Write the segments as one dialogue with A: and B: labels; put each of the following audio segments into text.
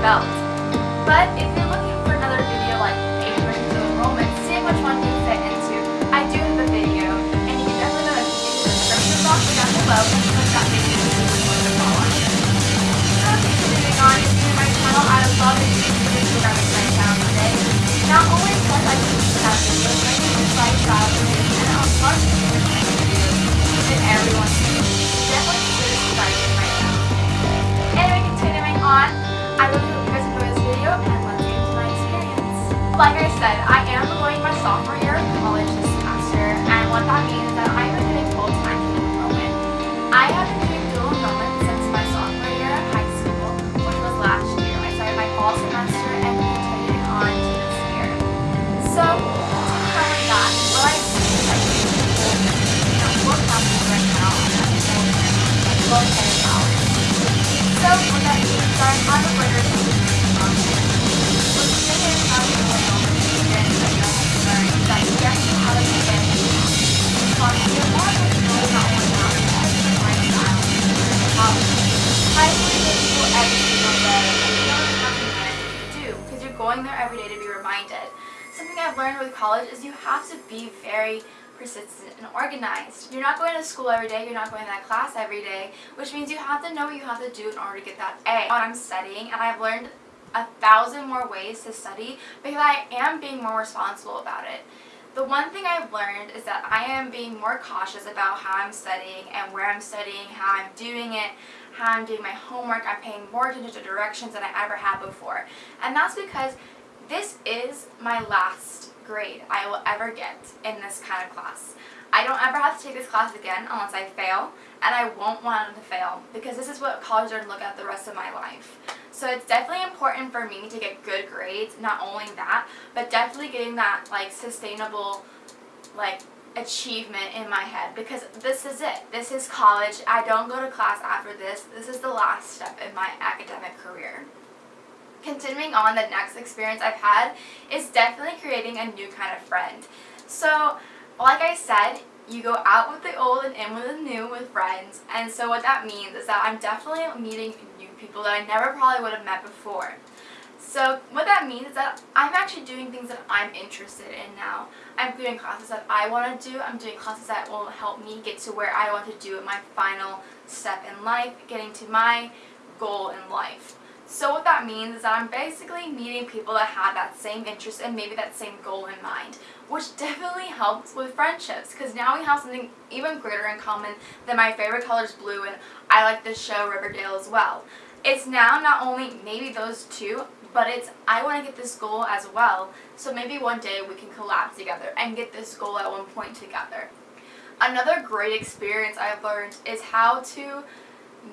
A: belt. But if you. Going there every day to be reminded. Something I've learned with college is you have to be very persistent and organized. You're not going to school every day, you're not going to that class every day, which means you have to know what you have to do in order to get that A. When I'm studying, and I've learned a thousand more ways to study because I am being more responsible about it. The one thing I've learned is that I am being more cautious about how I'm studying and where I'm studying, how I'm doing it, how I'm doing my homework. I'm paying more attention to directions than I ever have before. And that's because this is my last grade I will ever get in this kind of class. I don't ever have to take this class again unless I fail, and I won't want to fail because this is what college are look at the rest of my life. So it's definitely important for me to get good grades, not only that, but definitely getting that like sustainable like achievement in my head because this is it. This is college. I don't go to class after this. This is the last step in my academic career. Continuing on, the next experience I've had is definitely creating a new kind of friend. So, like I said, you go out with the old and in with the new with friends. And so what that means is that I'm definitely meeting new people that I never probably would have met before. So what that means is that I'm actually doing things that I'm interested in now. I'm doing classes that I want to do. I'm doing classes that will help me get to where I want to do at my final step in life, getting to my goal in life. So what that means is that I'm basically meeting people that have that same interest and maybe that same goal in mind, which definitely helps with friendships because now we have something even greater in common than my favorite color is blue and I like the show Riverdale as well. It's now not only maybe those two, but it's I want to get this goal as well, so maybe one day we can collab together and get this goal at one point together. Another great experience I've learned is how to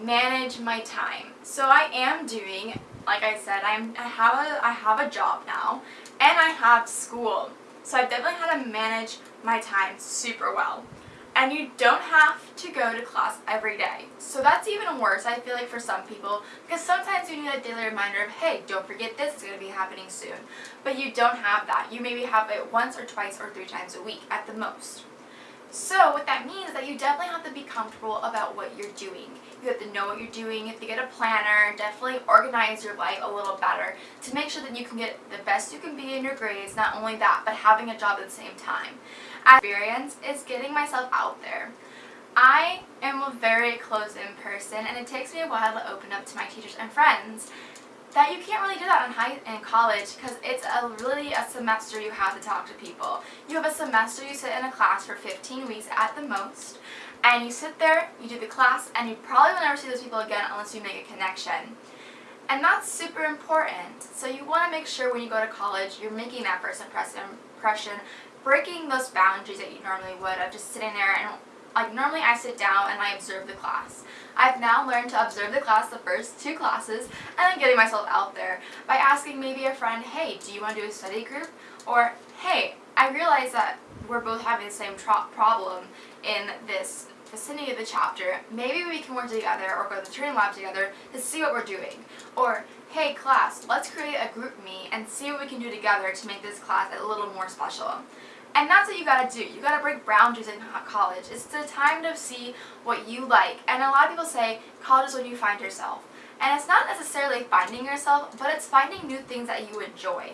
A: manage my time. So I am doing, like I said, I'm, I, have a, I have a job now and I have school. So I've definitely had to manage my time super well. And you don't have to go to class every day. So that's even worse, I feel like, for some people. Because sometimes you need a daily reminder of, hey, don't forget this is going to be happening soon. But you don't have that. You maybe have it once or twice or three times a week at the most. So what that means is that you definitely have to be comfortable about what you're doing. You have to know what you're doing, you have to get a planner, definitely organize your life a little better to make sure that you can get the best you can be in your grades, not only that, but having a job at the same time. Experience is getting myself out there. I am a very closed-in person and it takes me a while to open up to my teachers and friends that you can't really do that in high in college because it's a really a semester you have to talk to people. You have a semester you sit in a class for 15 weeks at the most and you sit there, you do the class, and you probably will never see those people again unless you make a connection. And that's super important. So you want to make sure when you go to college, you're making that first impression, breaking those boundaries that you normally would of just sitting there and like normally I sit down and I observe the class. I've now learned to observe the class the first two classes and then getting myself out there by asking maybe a friend, hey, do you want to do a study group? Or, hey, I realize that we're both having the same problem in this vicinity of the chapter. Maybe we can work together or go to the training lab together to see what we're doing. Or, hey class, let's create a GroupMe and see what we can do together to make this class a little more special. And that's what you gotta do. You gotta break boundaries in college. It's the time to see what you like. And a lot of people say college is when you find yourself. And it's not necessarily finding yourself, but it's finding new things that you enjoy.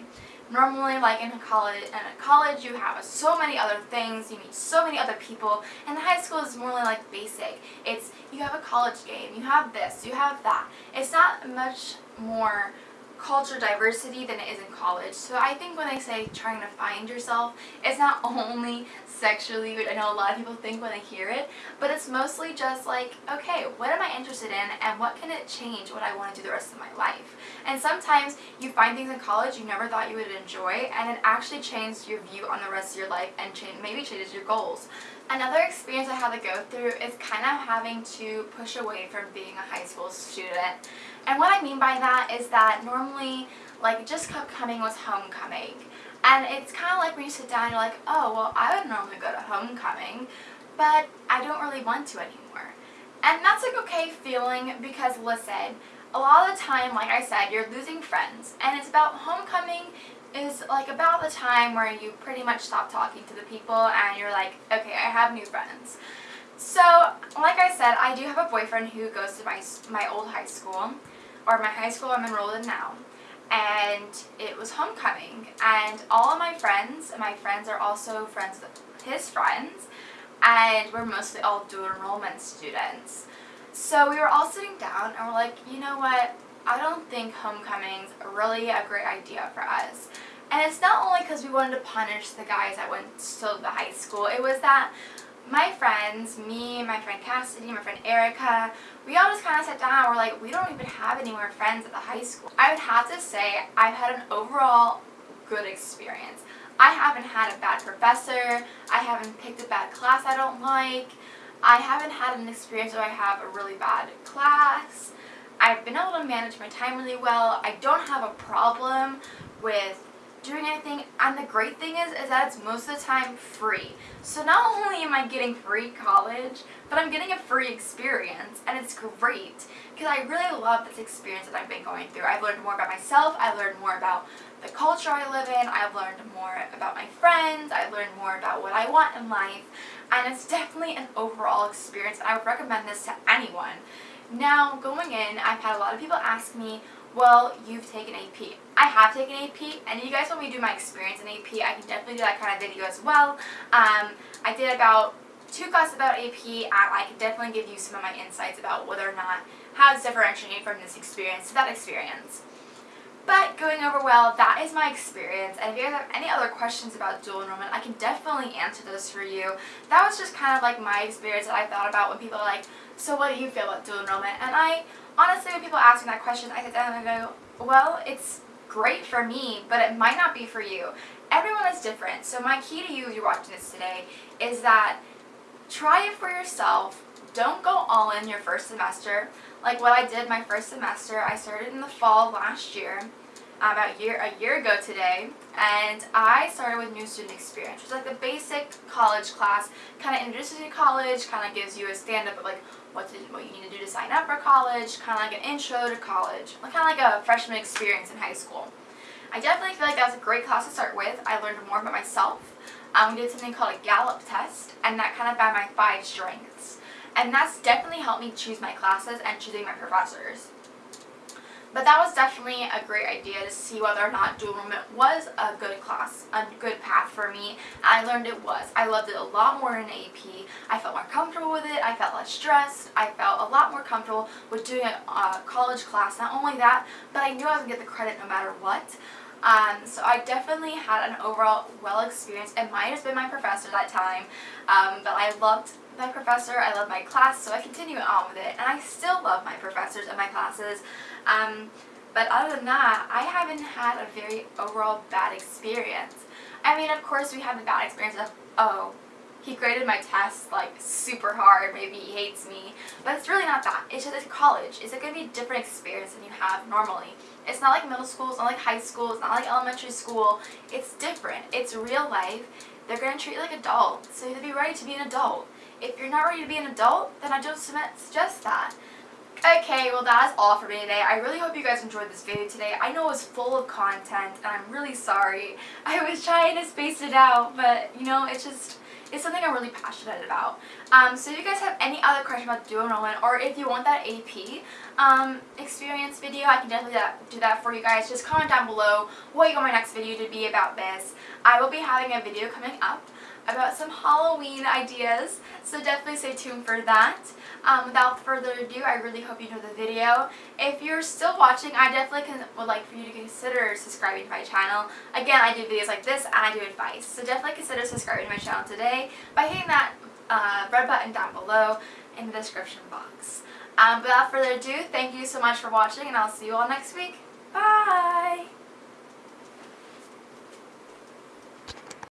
A: normally like in college in college you have so many other things you meet so many other people and high school is more like basic it's you have a college game you have this you have that it's not much more culture diversity than it is in college. So I think when they say trying to find yourself, it's not only sexually, which I know a lot of people think when they hear it, but it's mostly just like, okay, what am I interested in and what can it change what I want to do the rest of my life? And sometimes you find things in college you never thought you would enjoy and it actually changed your view on the rest of your life and change, maybe changes your goals. Another experience I had to go through is kind of having to push away from being a high school student. And what I mean by that is that normally, like, just coming was homecoming. And it's kind of like when you sit down, you're like, oh, well, I would normally go to homecoming, but I don't really want to anymore. And that's like okay feeling because listen, a lot of the time, like I said, you're losing friends. And it's about homecoming is like about the time where you pretty much stop talking to the people and you're like, okay, I have new friends. So, like I said, I do have a boyfriend who goes to my, my old high school, or my high school I'm enrolled in now. And it was homecoming. And all of my friends, my friends are also friends with his friends, and we're mostly all dual enrollment students. So we were all sitting down and we're like, you know what, I don't think homecoming's really a great idea for us. And it's not only because we wanted to punish the guys that went to the high school, it was that my friends, me, my friend Cassidy, my friend Erica, we all just kind of sat down and we're like, we don't even have any more friends at the high school. I would have to say I've had an overall good experience. I haven't had a bad professor, I haven't picked a bad class I don't like, I haven't had an experience where I have a really bad class, I've been able to manage my time really well. I don't have a problem with doing anything. And the great thing is is that it's most of the time free. So not only am I getting free college but I'm getting a free experience and it's great. Because I really love this experience that I've been going through. I've learned more about myself. I've learned more about the culture I live in. I've learned more about my friends. I've learned more about what I want in life. And it's definitely an overall experience and I would recommend this to anyone now, going in, I've had a lot of people ask me, well, you've taken AP. I have taken AP, and if you guys want me to do my experience in AP, I can definitely do that kind of video as well. Um, I did about two classes about AP, and I can definitely give you some of my insights about whether or not how to differentiate from this experience to that experience. But going over well, that is my experience. And if you guys have any other questions about dual enrollment, I can definitely answer those for you. That was just kind of like my experience that I thought about when people are like, so what do you feel about dual enrollment? And I, honestly, when people ask me that question, I sit down and I go, well, it's great for me, but it might not be for you. Everyone is different. So my key to you if you're watching this today is that try it for yourself. Don't go all in your first semester. Like what I did my first semester, I started in the fall last year about year, a year ago today, and I started with New Student Experience, which is like the basic college class, kind of introduces you to college, kind of gives you a stand-up of like what, to, what you need to do to sign up for college, kind of like an intro to college, kind of like a freshman experience in high school. I definitely feel like that was a great class to start with. I learned more about myself. Um, we did something called a Gallup test, and that kind of found my five strengths. And that's definitely helped me choose my classes and choosing my professors. But that was definitely a great idea to see whether or not dual enrollment was a good class, a good path for me. I learned it was. I loved it a lot more in AP. I felt more comfortable with it. I felt less stressed. I felt a lot more comfortable with doing a college class. Not only that, but I knew I was going to get the credit no matter what. Um, so I definitely had an overall well experience. It might have been my professor that time, um, but I loved my professor, I loved my class, so I continue on with it. And I still love my professors and my classes. Um, but other than that, I haven't had a very overall bad experience. I mean, of course, we have the bad experience of, oh, he graded my test like super hard, maybe he hates me. But it's really not that. It's just at college. It's going to be a different experience than you have normally. It's not like middle school, it's not like high school, it's not like elementary school. It's different. It's real life. They're going to treat you like adults, so you have to be ready to be an adult. If you're not ready to be an adult, then I don't suggest that. Okay, well that is all for me today. I really hope you guys enjoyed this video today. I know it was full of content and I'm really sorry. I was trying to space it out, but you know, it's just, it's something I'm really passionate about. Um, so if you guys have any other questions about dual enrollment or if you want that AP um, experience video, I can definitely do that for you guys. Just comment down below what you want my next video to be about this. I will be having a video coming up about some Halloween ideas, so definitely stay tuned for that. Um, without further ado, I really hope you enjoyed the video. If you're still watching, I definitely can, would like for you to consider subscribing to my channel. Again, I do videos like this and I do advice, so definitely consider subscribing to my channel today by hitting that uh, red button down below in the description box. Um, without further ado, thank you so much for watching and I'll see you all next week. Bye!